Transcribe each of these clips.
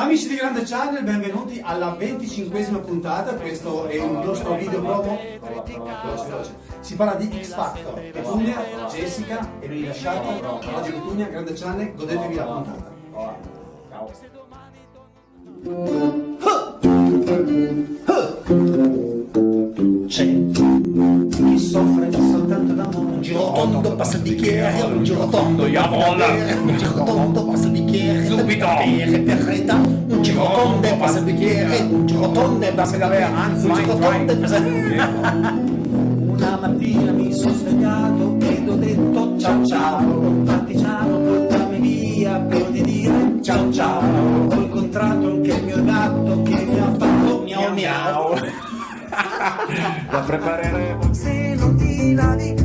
Amici di Grande Channel, benvenuti alla 25esima puntata, questo è il nostro video promo. Si parla di X Factor, Petunia, Jessica e non lasciata. Oggi Petunia, Grande Channel, godetevi la puntata. C'è un giro tondo, passa il bicchiere, un giro tondo, Jawohl. un giro tondo, passa il bicchiere, Subito. bere per carità, un giro tondo, passa il bicchiere, un giro tondo, passa il bicchiere, un giro tondo, passa il bicchiere. Una mattina mi sono svegliato ed ho detto ciao ciao, partigiano portami via per di dire ciao ciao. Ho incontrato anche il mio gatto che mi ha fatto miau miau. La prepareremo. Se non ti lavi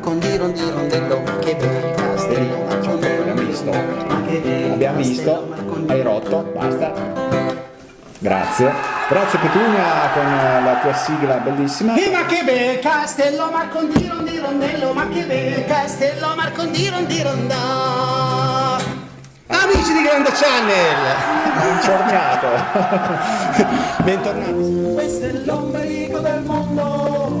Con di rondi rondello che bello castello Abbiamo visto. Abbiamo visto. Hai rotto. Basta. Grazie. Grazie Petunia con la tua sigla bellissima. E ma che bel castello Marcondiro di rondello, ma che bel castello Marcondiro di rondà. Amici di Grande Channel! Buongiornato. Bentornati. Questo è l'ombelico del mondo,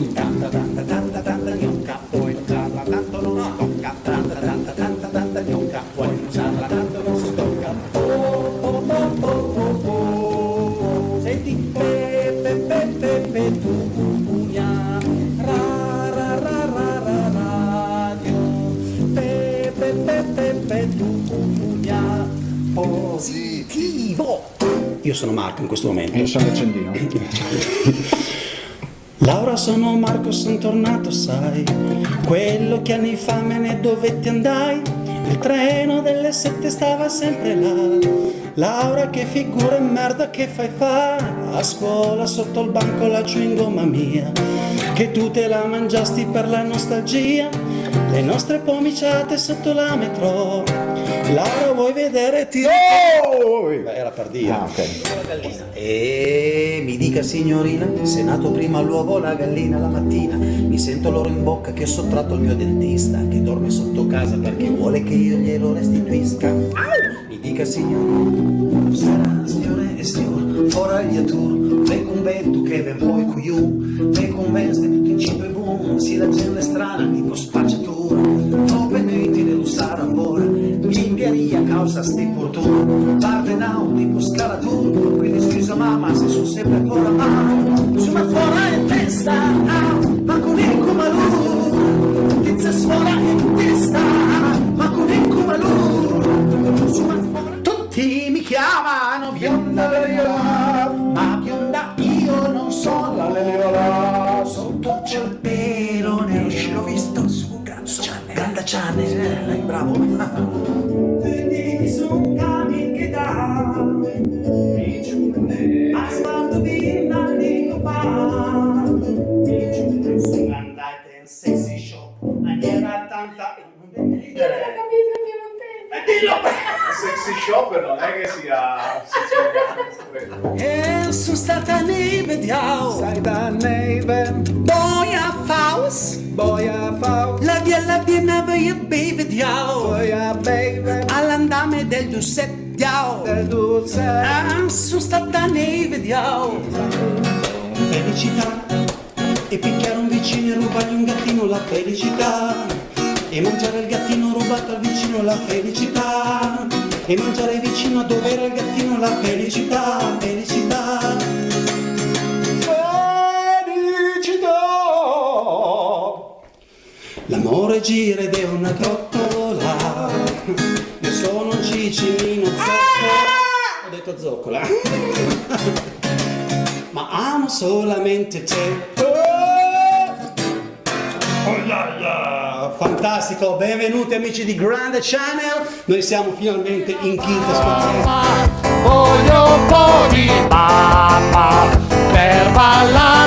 piace, tanta tanta tanta tanta gnocca, poi non usarla tanto non si tocca, tanta tanta tanta tanta gnocca, poi non usarla tanto non si tocca. Oh, oh, oh, oh, oh, oh. Senti, pepe pepe pepe tu pugna, ra ra ra ra ra radio, pepe pepe pepe tu pugna, positivo. Io sono Marco in questo momento. Io sono l'accendino. Laura sono Marco, sono tornato, sai. Quello che anni fa me ne dovetti andai. Il treno delle sette stava sempre là. Laura che figura e merda che fai fa? A scuola sotto il banco la chewing gomma mia. Che tu te la mangiasti per la nostalgia. Le nostre pomiciate sotto la metro Laura vuoi vedere ti... Oh! Beh, Era per dire Ah, ok. gallina. E mi dica signorina, se nato prima l'uovo o la gallina la mattina, mi sento l'oro in bocca che ho sottratto al mio dentista, che dorme sotto casa perché vuole che io glielo restituisca. Mi dica signorina, sarà signore e signor, fora gli atur, ve convento che ve poi cuiu, ve conveste tutti in cibo e buon, si la gente strana, tipo spacciatura, causa sti portoni, parte tipo scalatur, quindi scusa mamma se sono sempre fuori mano, sono fuori in testa, ah, ma con il cumalù, tizia sfora in testa, ma con il cumalù, sono fuori. Tutti mi chiamano bionda Leliola, ma bionda io non sono la Leliola, sotto c'è il pelo nero, l'ho visto su Grande Channel, Grande Channel, dai, bravo. Andate in sexy shop, maniera tanta... Sexy shopper non è che sia E sono stata nei vediamo Sai da neve, Boia Faust boia faust, La via la via via baby, All'andame del Dussettiao del dulce. Ah, sono stata nei vediamo Felicità. E picchiare un vicino e rubargli un gattino la felicità. E mangiare il gattino rubato al vicino la felicità. E mangiare vicino a dove era il gattino la felicità Felicità. L'amore gira ed è una Io cicimino zoccola? Ho detto zoccola. Ma amo solamente te. Oh! La la! Fantastico, benvenuti amici di Grande Channel. Noi siamo finalmente in quinta scozzese Voglio un po' di mamma per ballare